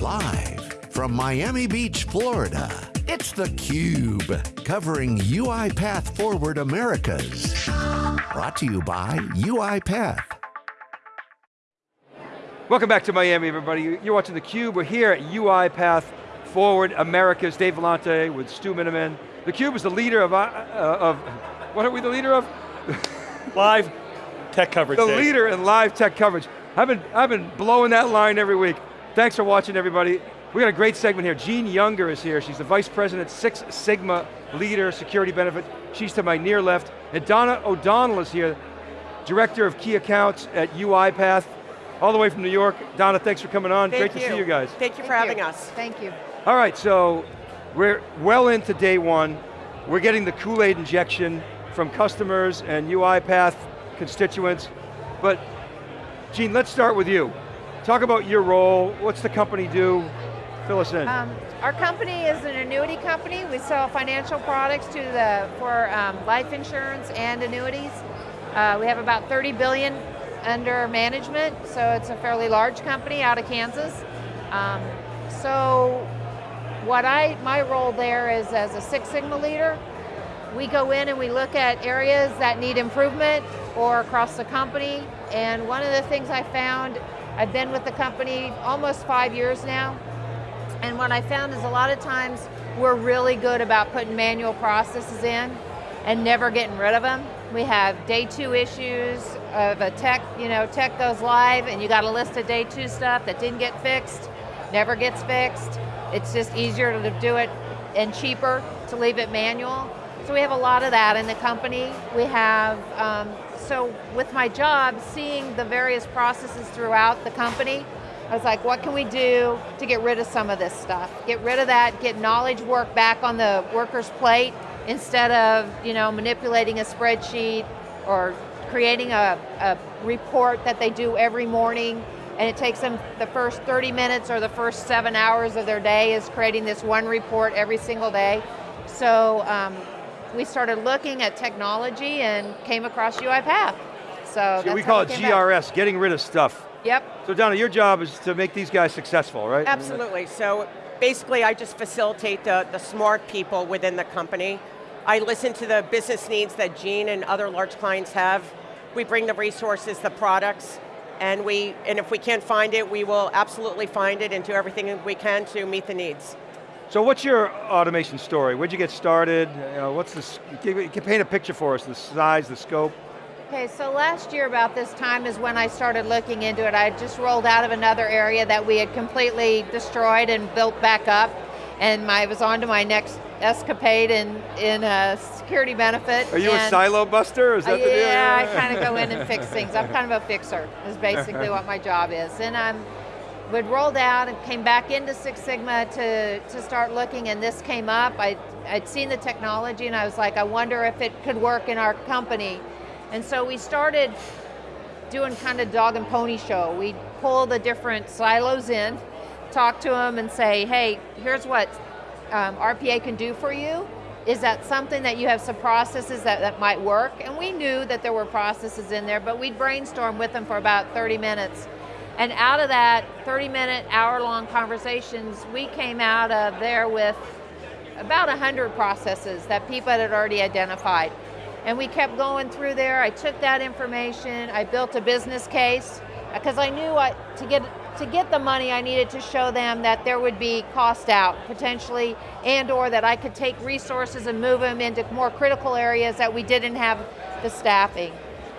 Live from Miami Beach, Florida, it's theCUBE, covering UiPath Forward Americas. Brought to you by UiPath. Welcome back to Miami, everybody. You're watching theCUBE. We're here at UiPath Forward Americas. Dave Vellante with Stu Miniman. theCUBE is the leader of, uh, uh, of, what are we the leader of? Live tech coverage. The Dave. leader in live tech coverage. I've been, I've been blowing that line every week. Thanks for watching, everybody. We got a great segment here. Jean Younger is here. She's the Vice President, Six Sigma Leader, Security Benefit. She's to my near left. And Donna O'Donnell is here, Director of Key Accounts at UiPath, all the way from New York. Donna, thanks for coming on. Thank great you. to see you guys. Thank you for Thank having you. us. Thank you. All right, so we're well into day one. We're getting the Kool-Aid injection from customers and UiPath constituents. But Jean, let's start with you. Talk about your role, what's the company do? Fill us in. Um, our company is an annuity company. We sell financial products to the for um, life insurance and annuities. Uh, we have about 30 billion under management, so it's a fairly large company out of Kansas. Um, so what I, my role there is as a Six Sigma leader, we go in and we look at areas that need improvement or across the company. And one of the things I found, I've been with the company almost five years now, and what I found is a lot of times we're really good about putting manual processes in and never getting rid of them. We have day two issues of a tech, you know, tech goes live and you got a list of day two stuff that didn't get fixed, never gets fixed. It's just easier to do it and cheaper to leave it manual. So we have a lot of that in the company. We have, um, so with my job, seeing the various processes throughout the company, I was like, what can we do to get rid of some of this stuff? Get rid of that, get knowledge work back on the worker's plate instead of you know, manipulating a spreadsheet or creating a, a report that they do every morning and it takes them the first 30 minutes or the first seven hours of their day is creating this one report every single day. So um, we started looking at technology and came across UiPath. So that's we how call it came back. GRS, getting rid of stuff. Yep. So Donna, your job is to make these guys successful, right? Absolutely. So basically, I just facilitate the, the smart people within the company. I listen to the business needs that Jean and other large clients have. We bring the resources, the products, and we and if we can't find it, we will absolutely find it and do everything we can to meet the needs. So what's your automation story? Where'd you get started? You know, what's this, you can paint a picture for us, the size, the scope. Okay, so last year about this time is when I started looking into it. I just rolled out of another area that we had completely destroyed and built back up, and I was on to my next escapade in, in a security benefit. Are you a and- silo buster? Is that the deal? yeah, I kind of go in and fix things. I'm kind of a fixer, is basically what my job is. And I'm, would rolled out and came back into Six Sigma to, to start looking and this came up. I, I'd seen the technology and I was like, I wonder if it could work in our company. And so we started doing kind of dog and pony show. We'd pull the different silos in, talk to them and say, hey, here's what um, RPA can do for you. Is that something that you have some processes that, that might work? And we knew that there were processes in there, but we'd brainstorm with them for about 30 minutes. And out of that 30 minute, hour long conversations, we came out of there with about 100 processes that people had already identified. And we kept going through there. I took that information, I built a business case, because I knew to, get, to get the money I needed to show them that there would be cost out, potentially, and or that I could take resources and move them into more critical areas that we didn't have the staffing.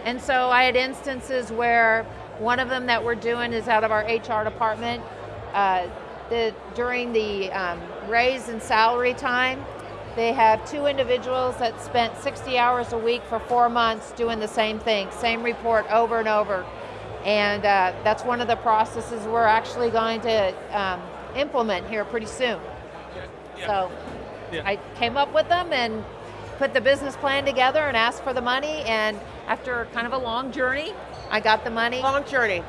And so I had instances where one of them that we're doing is out of our HR department. Uh, the, during the um, raise and salary time, they have two individuals that spent 60 hours a week for four months doing the same thing, same report over and over. And uh, that's one of the processes we're actually going to um, implement here pretty soon. So Yeah. I came up with them and put the business plan together and asked for the money and after kind of a long journey, I got the money. Long journey.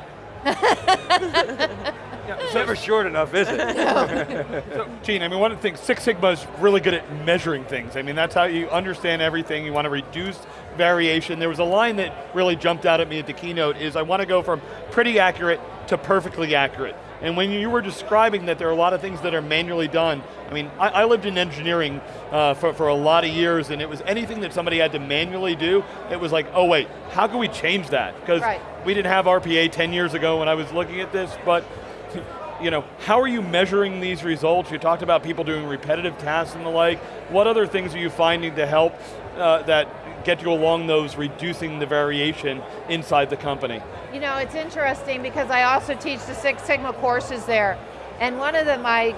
It's never short enough, is it? So, Jean, I mean, one of the things, Six Sigma is really good at measuring things. I mean, that's how you understand everything. You want to reduce variation. There was a line that really jumped out at me at the keynote is I want to go from pretty accurate to perfectly accurate. And when you were describing that there are a lot of things that are manually done, I mean, I, I lived in engineering uh, for, for a lot of years and it was anything that somebody had to manually do, it was like, oh wait, how can we change that? Because Right. we didn't have RPA 10 years ago when I was looking at this, but you know, how are you measuring these results? You talked about people doing repetitive tasks and the like. What other things are you finding to help uh, that get you along those reducing the variation inside the company? You know, it's interesting because I also teach the Six Sigma courses there. And one of the, my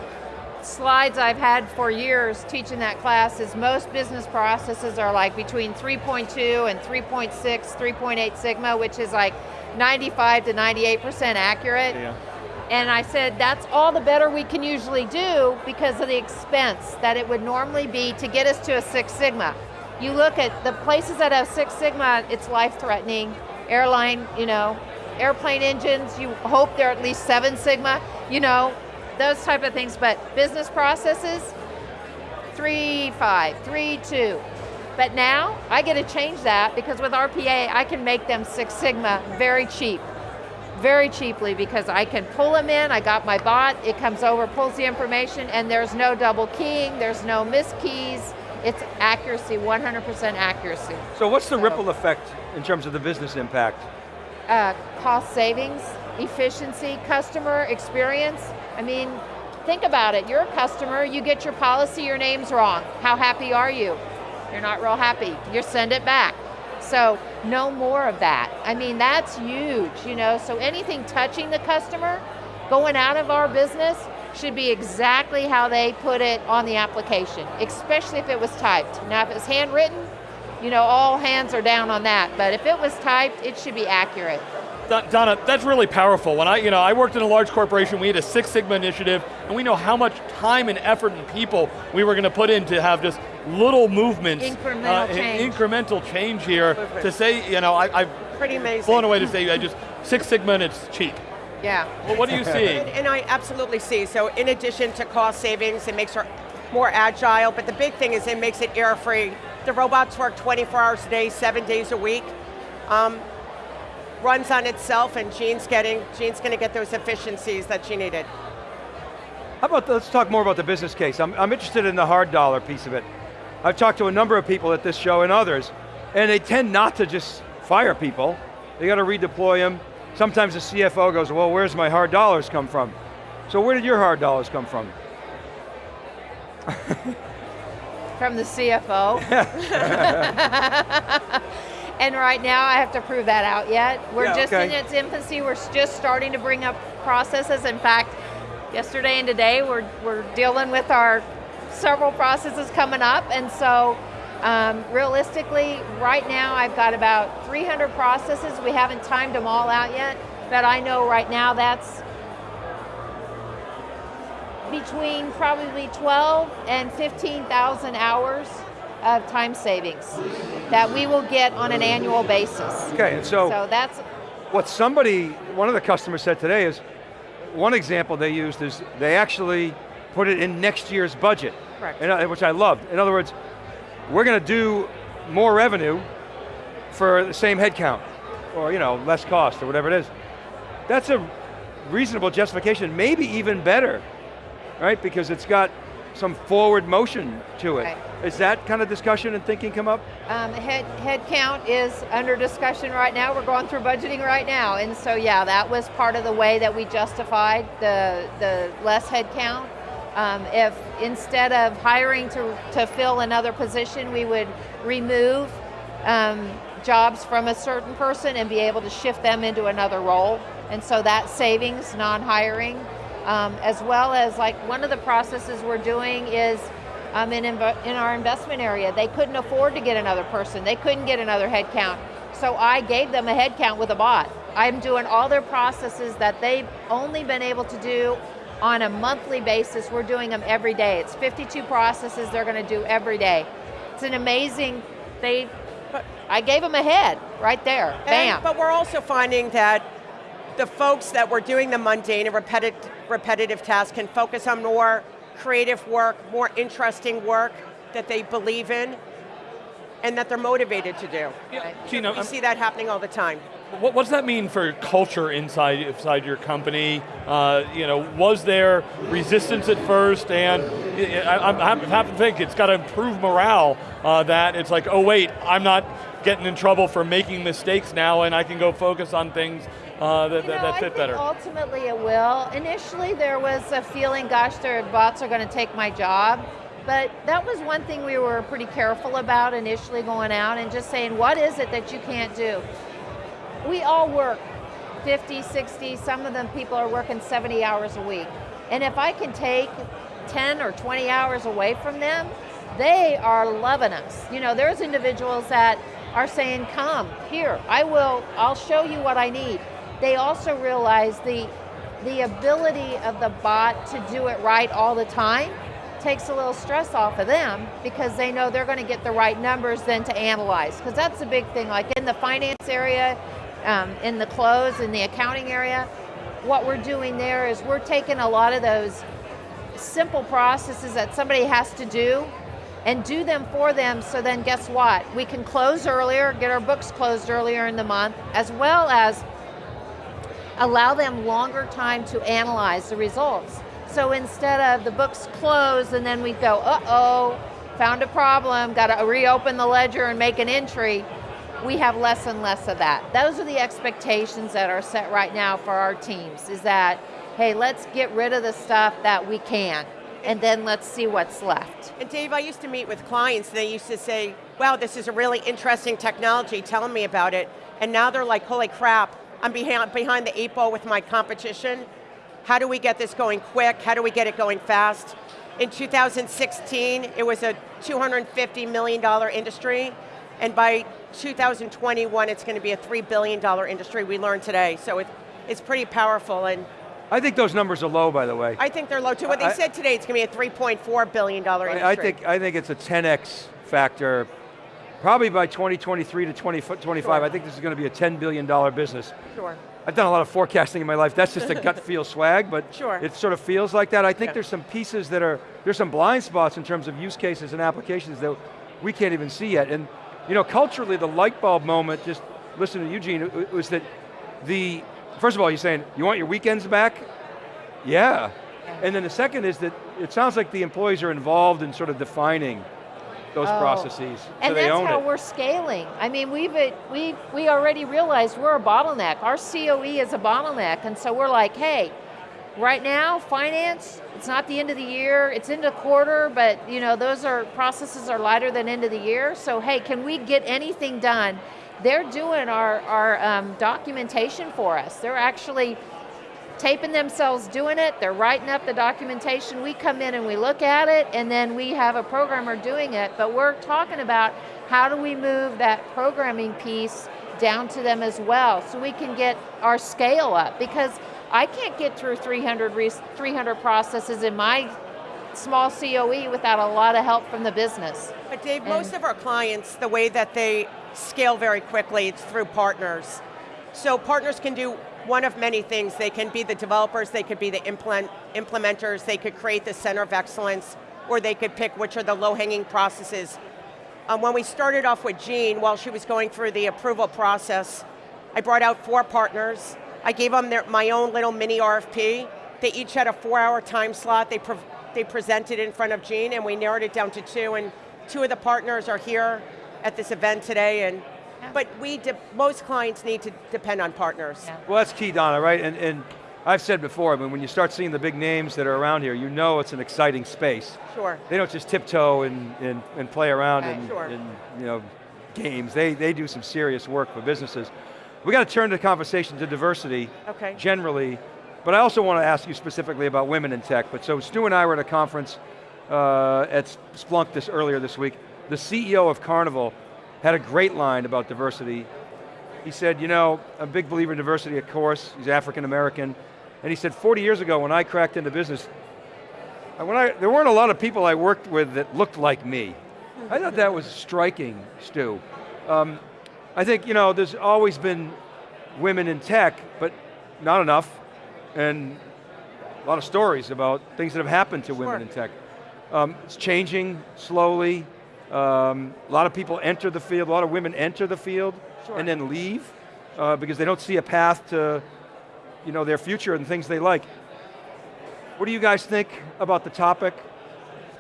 slides I've had for years teaching that class is most business processes are like between 3.2 and 3.6, 3.8 Sigma, which is like 95 to 98% accurate. Yeah. And I said, that's all the better we can usually do because of the expense that it would normally be to get us to a Six Sigma. You look at the places that have Six Sigma, it's life-threatening. Airline, you know, airplane engines, you hope they're at least Seven Sigma, you know, those type of things. But business processes, three, five, three, two. But now, I get to change that because with RPA, I can make them Six Sigma very cheap very cheaply because I can pull them in, I got my bot, it comes over, pulls the information, and there's no double keying, there's no miskeys, it's accuracy, 100% accuracy. So what's the So- ripple effect in terms of the business impact? Uh, cost savings, efficiency, customer experience. I mean, think about it, you're a customer, you get your policy, your name's wrong. How happy are you? You're not real happy, you send it back. So no more of that. I mean, that's huge, you know, so anything touching the customer, going out of our business, should be exactly how they put it on the application, especially if it was typed. Now if it's handwritten, you know, all hands are down on that, but if it was typed, it should be accurate. Donna, that's really powerful. When I, you know, I worked in a large corporation, we had a Six Sigma initiative, and we know how much time and effort and people we were going to put in to have just little movements. uh, Incremental change. Incremental change here to say, you know, I, I've Pretty amazing. blown away to say I just, Six Sigma and it's cheap. Yeah. Well, what do you see? And, and I absolutely see, so in addition to cost savings, it makes her more agile, but the big thing is it makes it error-free. The robots work 24 hours a day, seven days a week. Um, runs on itself and Jean's getting, Jean's going to get those efficiencies that she needed. How about, let's talk more about the business case. I'm, I'm interested in the hard dollar piece of it. I've talked to a number of people at this show and others, and they tend not to just fire people. They got to redeploy them. Sometimes the CFO goes, well, where's my hard dollars come from? So where did your hard dollars come from? From the CFO. and right now I have to prove that out yet. We're Yeah, just okay. in its infancy. We're just starting to bring up processes. In fact, yesterday and today we're, we're dealing with our several processes coming up. And so um, realistically, right now I've got about 300 processes. We haven't timed them all out yet, but I know right now that's between probably 12 and 15,000 hours of time savings that we will get on an annual basis. Okay, and so, So that's, what somebody, one of the customers said today is, one example they used is they actually put it in next year's budget. Which I loved. In other words, we're going to do more revenue for the same headcount, or you know, less cost, or whatever it is. That's a reasonable justification, maybe even better, right? Because it's got some forward motion to it. Right. Is that kind of discussion and thinking come up? um, head, head count is under discussion right now. We're going through budgeting right now. And so yeah, that was part of the way that we justified the, the less head count. Um, if instead of hiring to, to fill another position, we would remove um, jobs from a certain person and be able to shift them into another role. And so that savings, non-hiring, um, as well as like one of the processes we're doing is um, in, in our investment area. They couldn't afford to get another person. They couldn't get another headcount. So I gave them a headcount with a bot. I'm doing all their processes that they've only been able to do on a monthly basis. We're doing them every day. It's 52 processes they're going to do every day. It's an amazing, they, I gave them a head right there, And- bam. but we're also finding that the folks that were doing the mundane and repetitive, repetitive tasks can focus on more creative work, more interesting work that they believe in and that they're motivated to do. Gina, We I'm- see that happening all the time. what, what does that mean for culture inside, inside your company? Uh, you know, was there resistance at first and I, I have to think it's got to improve morale uh, that it's like, oh wait, I'm not getting in trouble for making mistakes now and I can go focus on things uh, that, you know, that, fit I better. ultimately it will. Initially there was a feeling, gosh, their bots are going to take my job. But that was one thing we were pretty careful about initially going out and just saying, what is it that you can't do? We all work 50, 60, some of them people are working 70 hours a week. And if I can take 10 or 20 hours away from them, they are loving us. You know, there's individuals that are saying, come, here, I will, I'll show you what I need. They also realize the, the ability of the bot to do it right all the time takes a little stress off of them because they know they're going to get the right numbers then to analyze. Because that's the big thing, like in the finance area, um, in the close, in the accounting area, what we're doing there is we're taking a lot of those simple processes that somebody has to do and do them for them so then guess what? We can close earlier, get our books closed earlier in the month, as well as allow them longer time to analyze the results. So instead of the books close and then we go, uh-oh, found a problem, got to reopen the ledger and make an entry, we have less and less of that. Those are the expectations that are set right now for our teams, is that, hey, let's get rid of the stuff that we can, and then let's see what's left. And Dave, I used to meet with clients and they used to say, wow, this is a really interesting technology, telling me about it, and now they're like, holy crap, I'm behind, behind the eight ball with my competition. How do we get this going quick? How do we get it going fast? In 2016, it was a $250 million industry, and by 2021, it's going to be a $3 billion industry, we learned today. So it, it's pretty powerful. and. I think those numbers are low, by the way. I think they're low too. What they said today, it's going to be a $3.4 billion industry. I think, I think it's a 10x factor, probably by 2023 to 2025. Sure. I think this is going to be a $10 billion business. Sure. I've done a lot of forecasting in my life. That's just a gut feel swag, but sure. it sort of feels like that. I think yeah. there's some pieces that are, there's some blind spots in terms of use cases and applications that we can't even see yet. And you know, culturally, the light bulb moment, just listen to Eugene, was that the, first of all, you're saying, you want your weekends back? Yeah. And then the second is that it sounds like the employees are involved in sort of defining those oh. processes. So and that's how it. we're scaling. I mean, we've we we already realized we're a bottleneck. Our COE is a bottleneck, and so we're like, hey, right now, finance, it's not the end of the year, it's into quarter, but you know, those are processes are lighter than end of the year. So hey, can we get anything done? They're doing our, our um, documentation for us. They're actually taping themselves doing it, they're writing up the documentation, we come in and we look at it, and then we have a programmer doing it, but we're talking about how do we move that programming piece down to them as well, so we can get our scale up, because I can't get through 300, 300 processes in my small COE without a lot of help from the business. But Dave, and most of our clients, the way that they scale very quickly, it's through partners. So partners can do one of many things. They can be the developers, they could be the implement, implementers, they could create the center of excellence, or they could pick which are the low-hanging processes. Um, when we started off with Jean, while she was going through the approval process, I brought out four partners, I gave them their, my own little mini RFP. They each had a four hour time slot. They, pre they presented in front of Jean and we narrowed it down to two and two of the partners are here at this event today and yeah. but we, most clients need to depend on partners. Yeah. Well that's key Donna, right? And, and I've said before, I mean, when you start seeing the big names that are around here, you know it's an exciting space. Sure. They don't just tiptoe and, and, and play around right. in, sure. in you know, games. They, they do some serious work for businesses. We got to turn the conversation to diversity okay. generally, but I also want to ask you specifically about women in tech. But so Stu and I were at a conference uh, at Splunk this earlier this week. The CEO of Carnival had a great line about diversity. He said, you know, I'm a big believer in diversity, of course, he's African American, and he said 40 years ago when I cracked into business, when I, there weren't a lot of people I worked with that looked like me. I thought that was striking, Stu. Um, I think, you know, there's always been women in tech, but not enough, and a lot of stories about things that have happened to sure. women in tech. Um, it's changing slowly. Um, a lot of people enter the field, a lot of women enter the field sure. and then leave. uh, because they don't see a path to you know, their future and things they like. What do you guys think about the topic?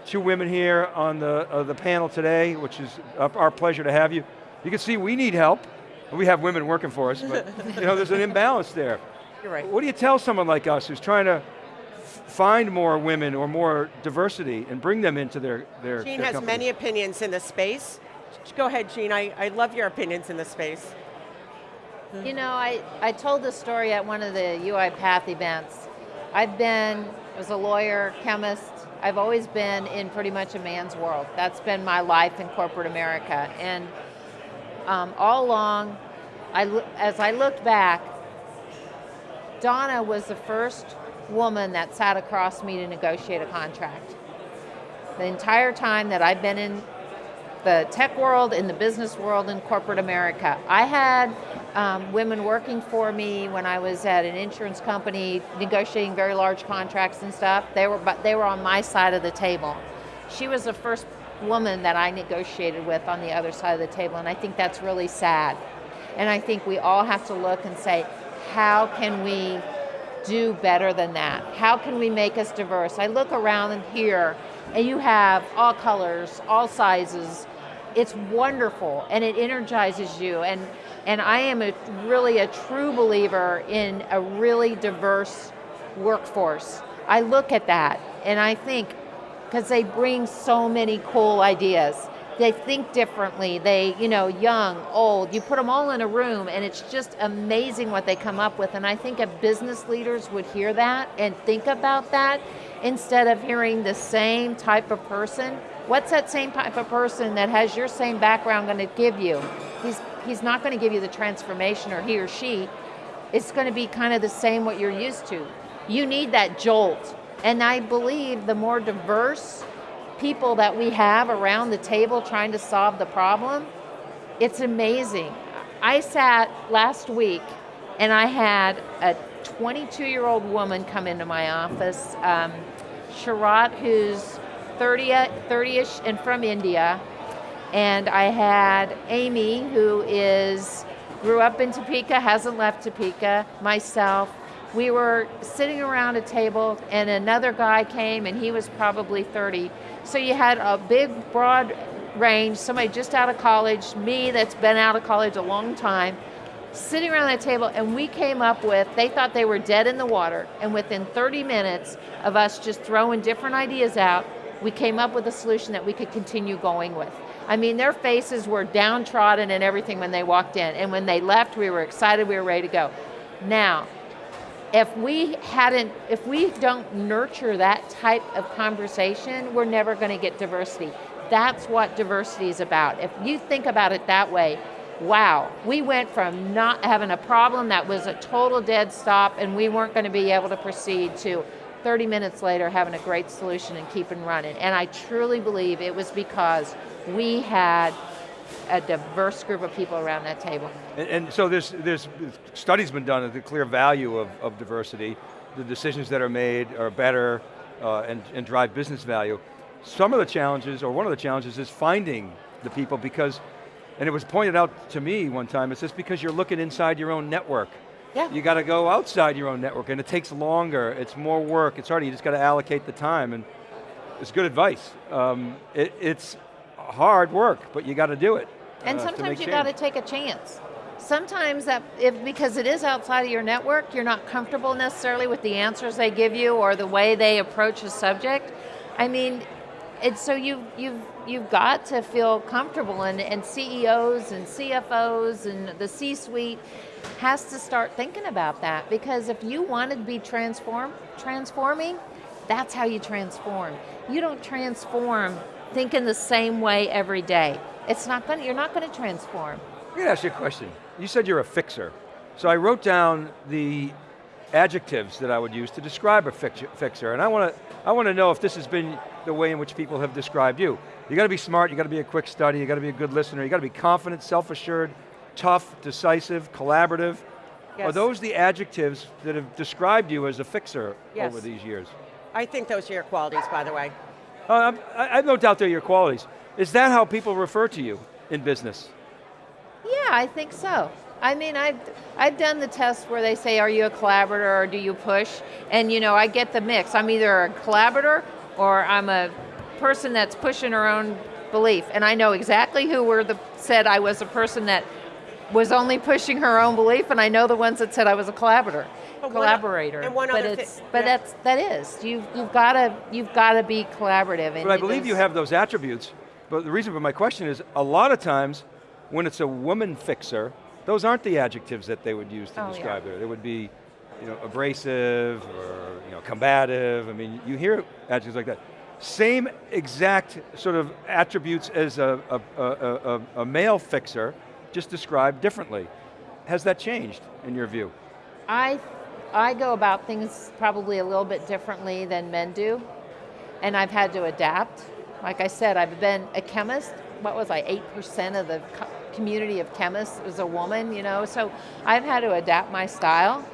Two women here on the, uh, the panel today, which is our pleasure to have you. You can see we need help. We have women working for us, but you know, there's an imbalance there. You're right. What do you tell someone like us who's trying to find more women or more diversity and bring them into their, their Jean their has company? many opinions in the space. Go ahead, Jean, I, I love your opinions in the space. You know, I, I told this story at one of the UiPath events. I've been, as a lawyer, chemist, I've always been in pretty much a man's world. That's been my life in corporate America. And um, all along, I, as I looked back, Donna was the first woman that sat across me to negotiate a contract. The entire time that I've been in the tech world, in the business world, in corporate America. I had um, women working for me when I was at an insurance company negotiating very large contracts and stuff. They were, but they were on my side of the table. She was the first woman that I negotiated with on the other side of the table, and I think that's really sad. And I think we all have to look and say, how can we do better than that? How can we make us diverse? I look around here, and you have all colors, all sizes, it's wonderful and it energizes you and and I am a, really a true believer in a really diverse workforce. I look at that and I think, because they bring so many cool ideas. They think differently, they, you know, young, old, you put them all in a room and it's just amazing what they come up with. And I think if business leaders would hear that and think about that, instead of hearing the same type of person, what's that same type of person that has your same background going to give you? He's, he's not going to give you the transformation or he or she. It's going to be kind of the same what you're used to. You need that jolt. And I believe the more diverse people that we have around the table trying to solve the problem, it's amazing. I sat last week and I had a 22 year old woman come into my office, um, Sharat, who's 30, 30-ish and from India. And I had Amy, who is, grew up in Topeka, hasn't left Topeka, myself. We were sitting around a table and another guy came and he was probably 30. So you had a big, broad range, somebody just out of college, me that's been out of college a long time, sitting around that table and we came up with, they thought they were dead in the water, and within 30 minutes of us just throwing different ideas out, we came up with a solution that we could continue going with. I mean, their faces were downtrodden and everything when they walked in, and when they left, we were excited, we were ready to go. Now, if we hadn't, if we don't nurture that type of conversation, we're never going to get diversity. That's what diversity is about. If you think about it that way, wow, we went from not having a problem that was a total dead stop and we weren't going to be able to proceed to 30 minutes later having a great solution and keeping running. And I truly believe it was because we had a diverse group of people around that table. And, and so there's, there's studies been done of the clear value of, of diversity. The decisions that are made are better uh, and, and drive business value. Some of the challenges, or one of the challenges is finding the people because, and it was pointed out to me one time, it's just because you're looking inside your own network. Yeah. You got to go outside your own network and it takes longer, it's more work, it's harder, you just got to allocate the time and it's good advice. Um, it, it's hard work, but you got to do it. And uh, sometimes you got to take a chance. Sometimes that, if because it is outside of your network, you're not comfortable necessarily with the answers they give you or the way they approach a subject. I mean, it's so you've you've you've got to feel comfortable and, and CEOs and CFOs and the C-suite has to start thinking about that because if you want to be transform transforming, that's how you transform. You don't transform thinking the same way every day. It's not going to, you're not going to transform. I'm going to ask you a question. You said you're a fixer. So I wrote down the adjectives that I would use to describe a fixer, and I want to I want to know if this has been the way in which people have described you. You got to be smart, you got to be a quick study, you got to be a good listener, you got to be confident, self-assured, tough, decisive, collaborative. Yes. Are those the adjectives that have described you as a fixer yes. over these years? I think those are your qualities, by the way. Uh, I, have no doubt they're your qualities. Is that how people refer to you in business? Yeah, I think so. I mean, I've, I've done the test where they say, are you a collaborator or do you push? And you know, I get the mix. I'm either a collaborator or I'm a person that's pushing her own belief. And I know exactly who were the, said I was a person that was only pushing her own belief, and I know the ones that said I was a collaborator. But one- collaborator. and one but other thi- it's, but yeah. that's that is you've, you've got to you've got to be collaborative. And But I it believe you have those attributes, but the reason for my question is, a lot of times, when it's a woman fixer, those aren't the adjectives that they would use to Oh, yeah. describe her. They would be, you know, abrasive or you know, combative. I mean, you hear adjectives like that. Same exact sort of attributes as a, a, a, a, a male fixer, just described differently. Has that changed in your view? I, I go about things probably a little bit differently than men do, and I've had to adapt. Like I said, I've been a chemist. What was I, 8% of the community of chemists is a woman, you know? So I've had to adapt my style,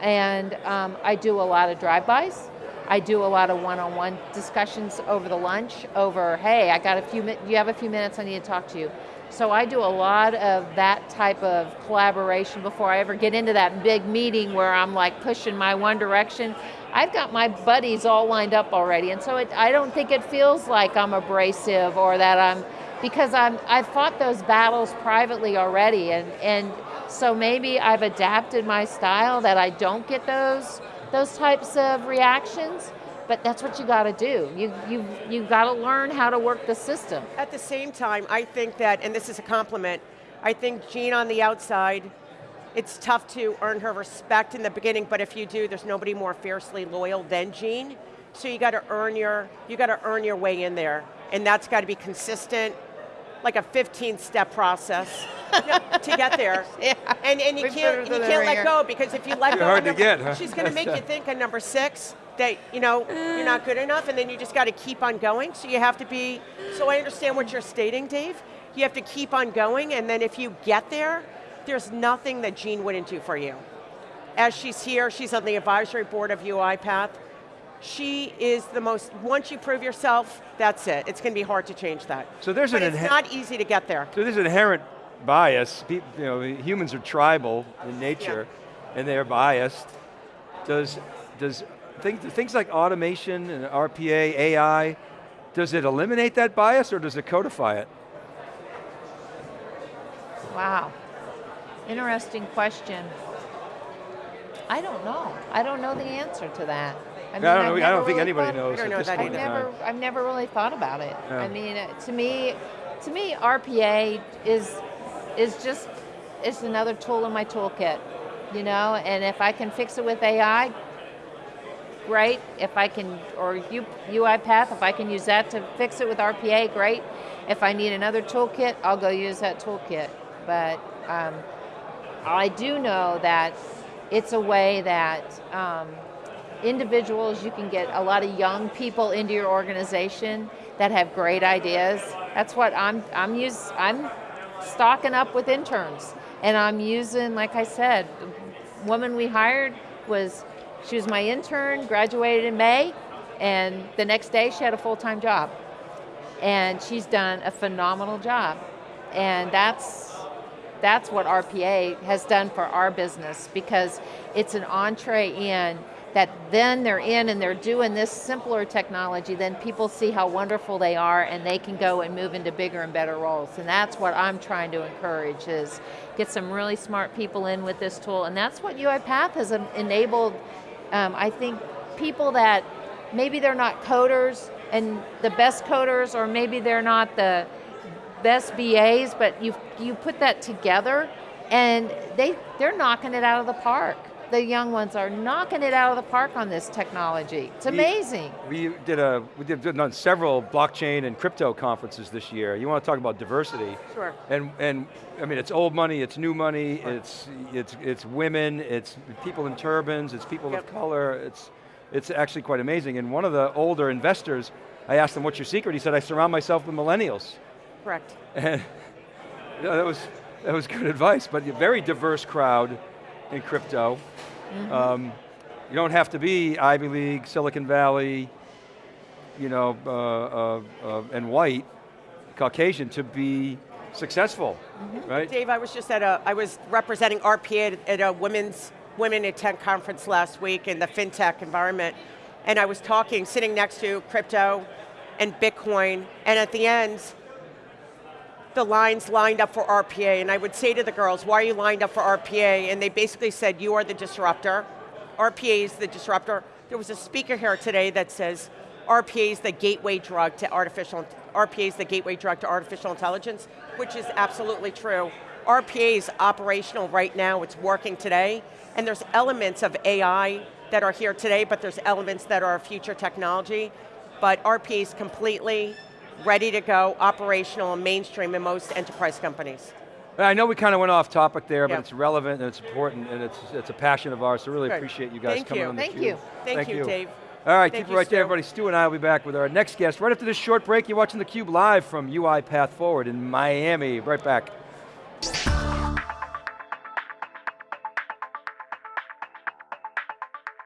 and um, I do a lot of drive-bys. I do a lot of one-on-one discussions over the lunch, over, hey, I got a few you have a few minutes, I need to talk to you. So I do a lot of that type of collaboration before I ever get into that big meeting where I'm like pushing my one direction. I've got my buddies all lined up already, and so it, I don't think it feels like I'm abrasive or that I'm, because I'm, I've fought those battles privately already, and, and so maybe I've adapted my style that I don't get those, those types of reactions, but that's what you gotta do. You, you, you gotta learn how to work the system. At the same time, I think that, and this is a compliment, I think Jean on the outside, it's tough to earn her respect in the beginning, but if you do, there's nobody more fiercely loyal than Jean. So you got to earn your, you got to earn your way in there, and that's got to be consistent, like a 15-step process to get there. Yeah. And, and you We can't, and you can't let go because if you let You're go, hard to get, huh? she's going to make you think on number six that you know you're not good enough, and then you just got to keep on going. So you have to be. So I understand what you're stating, Dave. You have to keep on going, and then if you get there, there's nothing that Jean wouldn't do for you. As she's here, she's on the advisory board of UiPath. She is the most. Once you prove yourself, that's it. It's going to be hard to change that. So there's but an it's not easy to get there. So there's an inherent bias. Pe- you know, humans are tribal in nature, and they're biased. Does does things things like automation and RPA, AI, does it eliminate that bias or does it codify it? Wow. Interesting question. I don't know. I don't know the answer to that. I, I don't know. I don't think really anybody knows I don't at know this that point I've never. I've never really thought about it. Yeah. I mean, to me, to me, RPA is is just it's another tool in my toolkit, you know. And if I can fix it with AI, great. If I can, or U, UiPath, if I can use that to fix it with RPA, great. If I need another toolkit, I'll go use that toolkit. But um, I do know that it's a way that um, individuals, you can get a lot of young people into your organization that have great ideas. That's what I'm, I'm use, I'm stocking up with interns. And I'm using, like I said, the woman we hired was, she was my intern, graduated in May, and the next day she had a full-time job. And she's done a phenomenal job. And that's, that's what RPA has done for our business because it's an entree in that then they're in and they're doing this simpler technology, then people see how wonderful they are and they can go and move into bigger and better roles. And that's what I'm trying to encourage is get some really smart people in with this tool. And that's what UiPath has enabled, um, I think, people that maybe they're not coders and the best coders or maybe they're not the best BAs, but you you put that together, and they they're knocking it out of the park. The young ones are knocking it out of the park on this technology. It's amazing. We did a we did done several blockchain and crypto conferences this year. You want to talk about diversity? Sure. And and I mean, it's old money, it's new money, it's it's it's women, it's people in turbans, it's people Yep. of color. It's it's actually quite amazing. And one of the older investors, I asked him, "What's your secret?" He said, "I surround myself with millennials." Correct. And you know, that was that was good advice. But a very diverse crowd in crypto. Um, you don't have to be Ivy League, Silicon Valley, you know, uh, uh, uh, and white, Caucasian to be successful, right? Dave, I was just at a, I was representing RPA at, at a women's Women in Tech conference last week in the FinTech environment, and I was talking, sitting next to crypto and Bitcoin, and at the end, the lines lined up for RPA, and I would say to the girls, why are you lined up for RPA? And they basically said, you are the disruptor. RPA is the disruptor. There was a speaker here today that says, RPA is the gateway drug to artificial, RPA is the gateway drug to artificial intelligence, which is absolutely true. RPA is operational right now, it's working today, and there's elements of AI that are here today, but there's elements that are future technology, but RPA is completely ready to go, operational and mainstream in most enterprise companies. I know we kind of went off topic there, but it's relevant and it's important and it's, it's a passion of ours, so really Good. appreciate you guys Thank coming you. on the Thank you. Thank, you, Dave. All right, Thank keep it right there, everybody. Stu and I will be back with our next guest right after this short break. You're watching theCUBE live from UiPath Forward in Miami. Right back.